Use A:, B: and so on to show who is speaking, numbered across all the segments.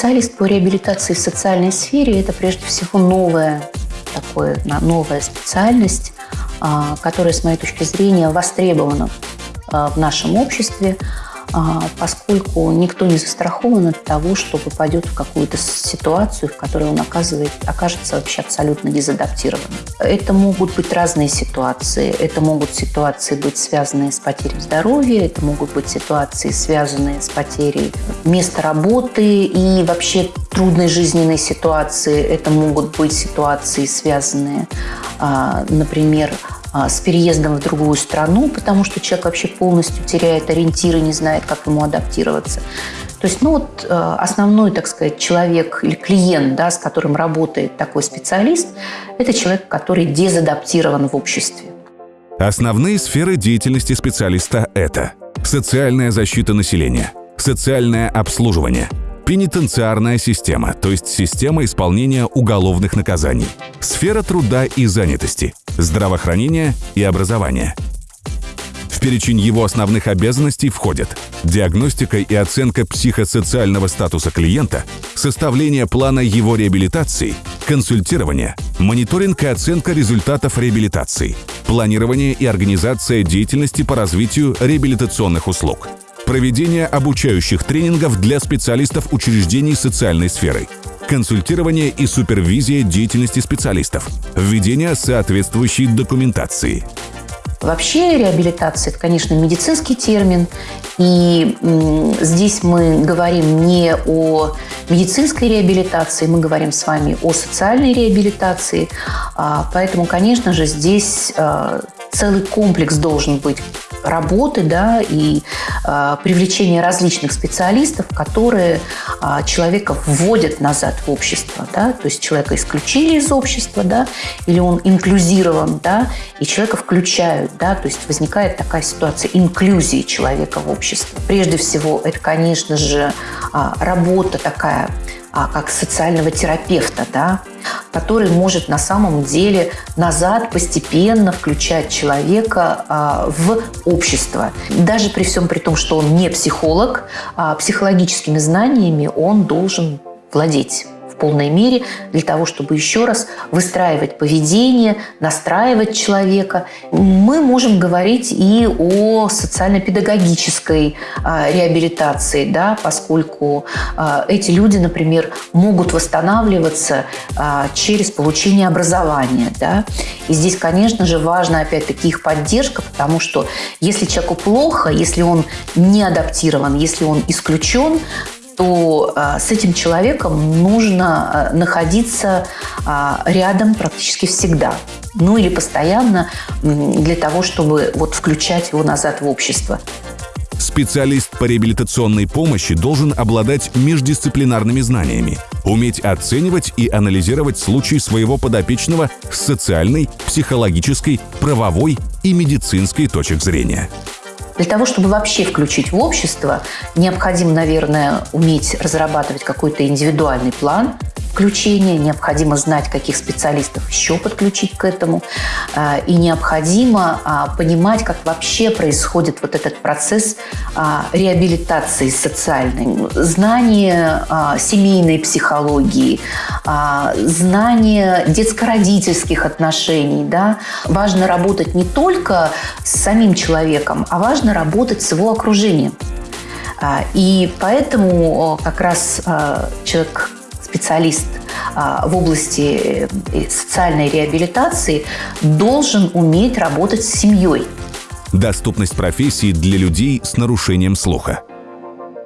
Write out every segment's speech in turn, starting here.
A: Специалист по реабилитации в социальной сфере – это прежде всего новая, такое, новая специальность, а, которая, с моей точки зрения, востребована а, в нашем обществе. А, поскольку никто не застрахован от того, что попадет в какую-то ситуацию, в которой он оказывает, окажется вообще абсолютно дезадаптированным. Это могут быть разные ситуации. Это могут ситуации быть связанные с потерей здоровья, это могут быть ситуации, связанные с потерей места работы и вообще трудной жизненной ситуации. Это могут быть ситуации, связанные, а, например, с переездом в другую страну, потому что человек вообще полностью теряет ориентиры, не знает, как ему адаптироваться. То есть, ну вот э, основной, так сказать, человек или клиент, да, с которым работает такой специалист, это человек, который дезадаптирован в обществе.
B: Основные сферы деятельности специалиста – это социальная защита населения, социальное обслуживание, пенитенциарная система, то есть система исполнения уголовных наказаний, сфера труда и занятости, здравоохранения и образования. В перечень его основных обязанностей входят диагностика и оценка психосоциального статуса клиента, составление плана его реабилитации, консультирование, мониторинг и оценка результатов реабилитации, планирование и организация деятельности по развитию реабилитационных услуг, проведение обучающих тренингов для специалистов учреждений социальной сферы – консультирование и супервизия деятельности специалистов, введение соответствующей документации.
A: Вообще реабилитация – это, конечно, медицинский термин, и здесь мы говорим не о медицинской реабилитации, мы говорим с вами о социальной реабилитации, а, поэтому, конечно же, здесь а, целый комплекс должен быть работы да, и э, привлечение различных специалистов, которые э, человека вводят назад в общество. Да? То есть человека исключили из общества, да, или он инклюзирован, да, и человека включают. Да? То есть возникает такая ситуация инклюзии человека в общество. Прежде всего, это, конечно же, э, работа такая а, как социального терапевта, да, который может на самом деле назад постепенно включать человека а, в общество. Даже при всем при том, что он не психолог, а психологическими знаниями он должен владеть полной мере для того, чтобы еще раз выстраивать поведение, настраивать человека. Мы можем говорить и о социально-педагогической а, реабилитации, да, поскольку а, эти люди, например, могут восстанавливаться а, через получение образования. Да. И здесь, конечно же, важна опять-таки их поддержка, потому что если человеку плохо, если он не адаптирован, если он исключен, то а, с этим человеком нужно а, находиться а, рядом практически всегда. Ну или постоянно для того, чтобы вот включать его назад в общество.
B: Специалист по реабилитационной помощи должен обладать междисциплинарными знаниями, уметь оценивать и анализировать случаи своего подопечного с социальной, психологической, правовой и медицинской точек зрения.
A: Для того, чтобы вообще включить в общество, необходимо, наверное, уметь разрабатывать какой-то индивидуальный план, включения, необходимо знать, каких специалистов еще подключить к этому, а, и необходимо а, понимать, как вообще происходит вот этот процесс а, реабилитации социальной. Знание семейной психологии, знание детско-родительских отношений. Да? Важно работать не только с самим человеком, а важно работать с его окружением. И поэтому как раз человек специалист а, в области э, социальной реабилитации должен уметь работать с семьей.
B: Доступность профессии для людей с нарушением слуха.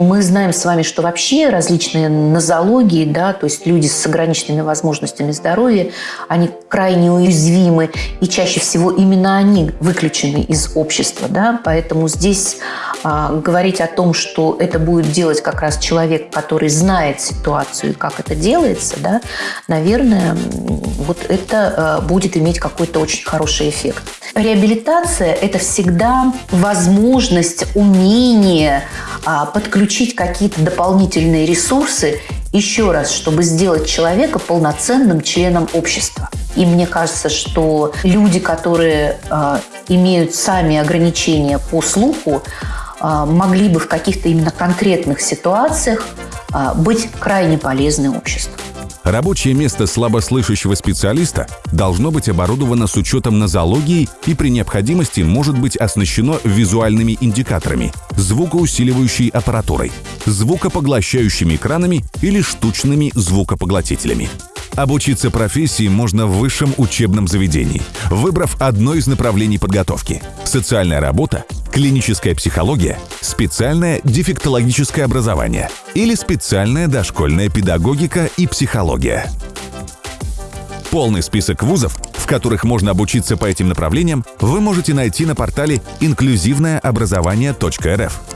A: Мы знаем с вами, что вообще различные нозологии, да, то есть люди с ограниченными возможностями здоровья, они крайне уязвимы, и чаще всего именно они выключены из общества. Да, поэтому здесь говорить о том, что это будет делать как раз человек, который знает ситуацию и как это делается, да, наверное, вот это а, будет иметь какой-то очень хороший эффект. Реабилитация – это всегда возможность, умение а, подключить какие-то дополнительные ресурсы еще раз, чтобы сделать человека полноценным членом общества. И мне кажется, что люди, которые э, имеют сами ограничения по слуху, э, могли бы в каких-то именно конкретных ситуациях а, быть крайне полезны обществу.
B: Рабочее место слабослышащего специалиста должно быть оборудовано с учетом нозологии и при необходимости может быть оснащено визуальными индикаторами, звукоусиливающей аппаратурой, звукопоглощающими экранами или штучными звукопоглотителями. Обучиться профессии можно в высшем учебном заведении, выбрав одно из направлений подготовки – социальная работа, клиническая психология, специальное дефектологическое образование или специальная дошкольная педагогика и психология. Полный список вузов, в которых можно обучиться по этим направлениям, вы можете найти на портале инклюзивное образование.рф.